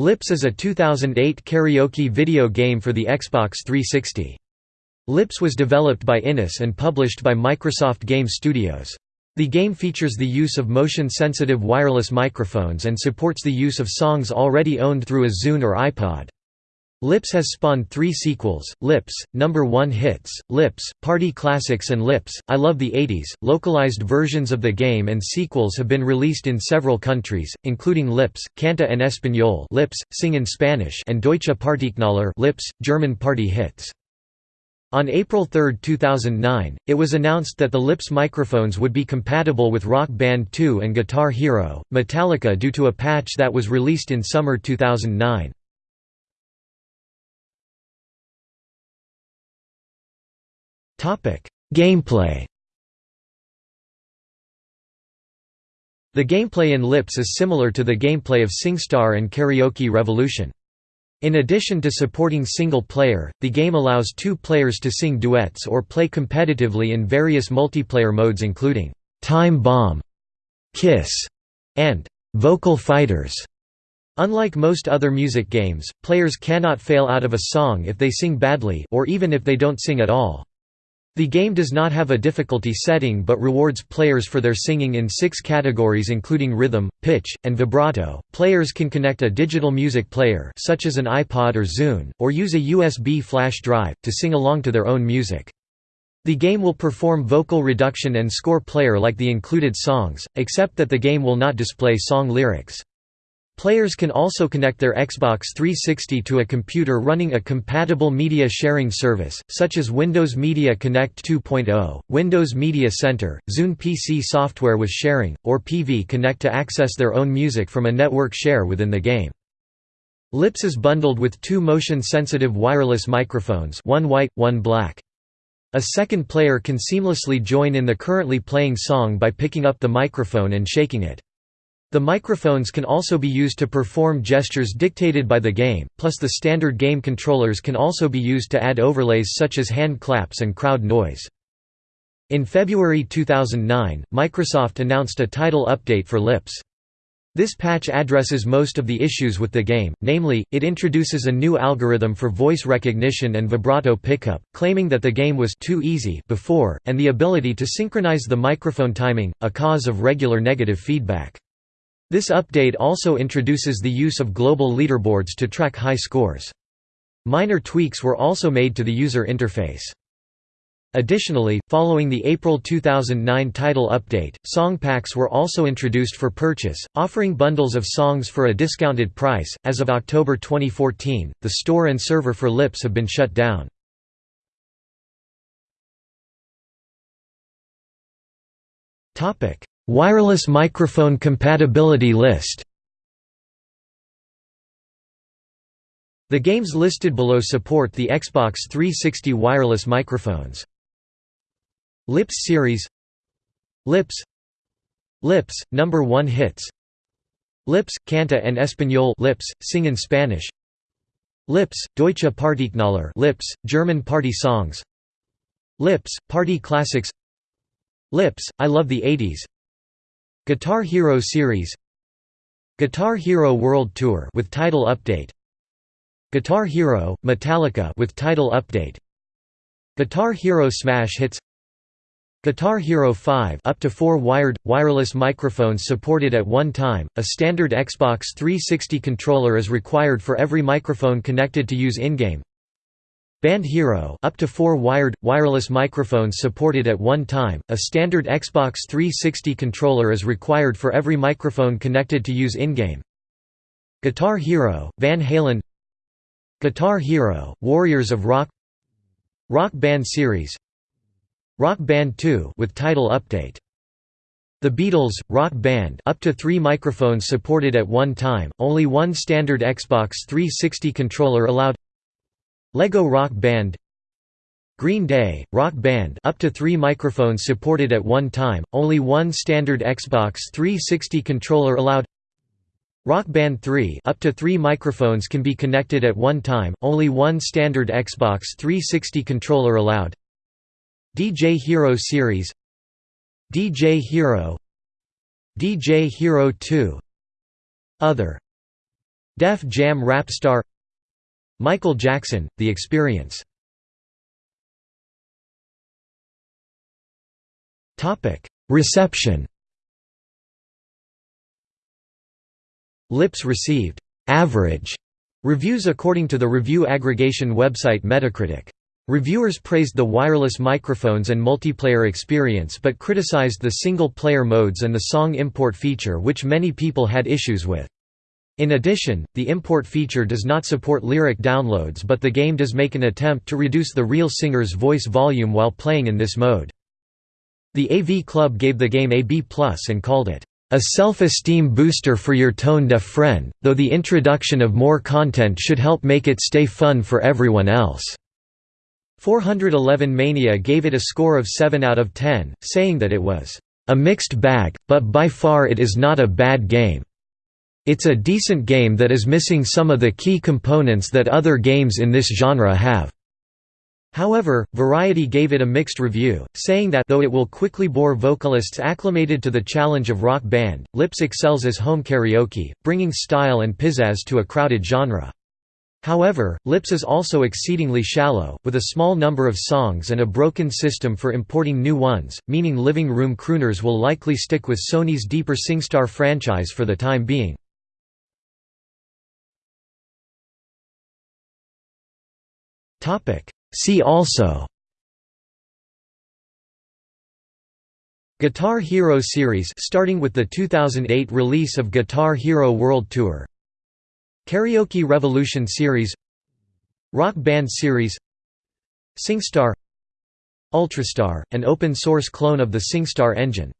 Lips is a 2008 karaoke video game for the Xbox 360. Lips was developed by iNiS and published by Microsoft Game Studios. The game features the use of motion-sensitive wireless microphones and supports the use of songs already owned through a Zune or iPod. Lips has spawned three sequels, Lips, Number 1 Hits, Lips, Party Classics and Lips, I Love the 80s. Localized versions of the game and sequels have been released in several countries, including Lips, Canta en Español Lips, Sing in Spanish and Deutsche Partyknaller Lips, German Party Hits. On April 3, 2009, it was announced that the Lips microphones would be compatible with Rock Band 2 and Guitar Hero, Metallica due to a patch that was released in summer 2009. Gameplay The gameplay in Lips is similar to the gameplay of SingStar and Karaoke Revolution. In addition to supporting single player, the game allows two players to sing duets or play competitively in various multiplayer modes including Time Bomb, Kiss, and Vocal Fighters. Unlike most other music games, players cannot fail out of a song if they sing badly or even if they don't sing at all. The game does not have a difficulty setting but rewards players for their singing in six categories including rhythm, pitch, and vibrato. Players can connect a digital music player such as an iPod or Zune, or use a USB flash drive, to sing along to their own music. The game will perform vocal reduction and score player like the included songs, except that the game will not display song lyrics. Players can also connect their Xbox 360 to a computer running a compatible media sharing service, such as Windows Media Connect 2.0, Windows Media Center, Zune PC software with sharing, or PV Connect to access their own music from a network share within the game. Lips is bundled with two motion-sensitive wireless microphones one white, one black. A second player can seamlessly join in the currently playing song by picking up the microphone and shaking it. The microphones can also be used to perform gestures dictated by the game, plus the standard game controllers can also be used to add overlays such as hand claps and crowd noise. In February 2009, Microsoft announced a title update for Lips. This patch addresses most of the issues with the game, namely, it introduces a new algorithm for voice recognition and vibrato pickup, claiming that the game was too easy before, and the ability to synchronize the microphone timing, a cause of regular negative feedback. This update also introduces the use of global leaderboards to track high scores. Minor tweaks were also made to the user interface. Additionally, following the April 2009 title update, song packs were also introduced for purchase, offering bundles of songs for a discounted price. As of October 2014, the store and server for Lips have been shut down. Topic: Wireless microphone compatibility list. The games listed below support the Xbox 360 wireless microphones. Lips series. Lips. Lips, number 1 hits. Lips, Canta en Español. Lips, sing in Spanish. Lips, Deutsche Partyknaller. Lips, German party songs. Lips, party classics. Lips, I love the 80s Guitar Hero Series Guitar Hero World Tour with title update Guitar Hero Metallica with title update Guitar Hero Smash Hits Guitar Hero 5 up to 4 wired wireless microphones supported at one time. A standard Xbox 360 controller is required for every microphone connected to use in-game. Band Hero up to 4 wired wireless microphones supported at one time. A standard Xbox 360 controller is required for every microphone connected to use in-game. Guitar Hero, Van Halen. Guitar Hero, Warriors of Rock. Rock Band Series. Rock Band 2 with title update. The Beatles, Rock Band up to three microphones supported at one time, only one standard Xbox 360 controller allowed Lego Rock Band Green Day, Rock Band up to three microphones supported at one time, only one standard Xbox 360 controller allowed. Rock Band 3 up to three microphones can be connected at one time, only one standard Xbox 360 controller allowed. DJ Hero Series DJ Hero DJ Hero 2 Other. Def Jam Rap Star Michael Jackson, The Experience. Reception. Lips received. «average» reviews according to the review aggregation website Metacritic. Reviewers praised the wireless microphones and multiplayer experience but criticized the single-player modes and the song import feature which many people had issues with. In addition, the import feature does not support lyric downloads but the game does make an attempt to reduce the real singer's voice volume while playing in this mode. The AV Club gave the game a B+, and called it, "...a self-esteem booster for your tone-deaf friend, though the introduction of more content should help make it stay fun for everyone else." 411 Mania gave it a score of 7 out of 10, saying that it was, "...a mixed bag, but by far it is not a bad game. It's a decent game that is missing some of the key components that other games in this genre have." However, Variety gave it a mixed review, saying that though it will quickly bore vocalists acclimated to the challenge of rock band, Lips excels as home karaoke, bringing style and pizzazz to a crowded genre. However, Lips is also exceedingly shallow, with a small number of songs and a broken system for importing new ones, meaning living room crooners will likely stick with Sony's deeper SingStar franchise for the time being. Topic. See also. Guitar Hero series starting with the 2008 release of Guitar Hero World Tour. Karaoke Revolution series. Rock Band series. SingStar. Ultrastar, an open-source clone of the SingStar engine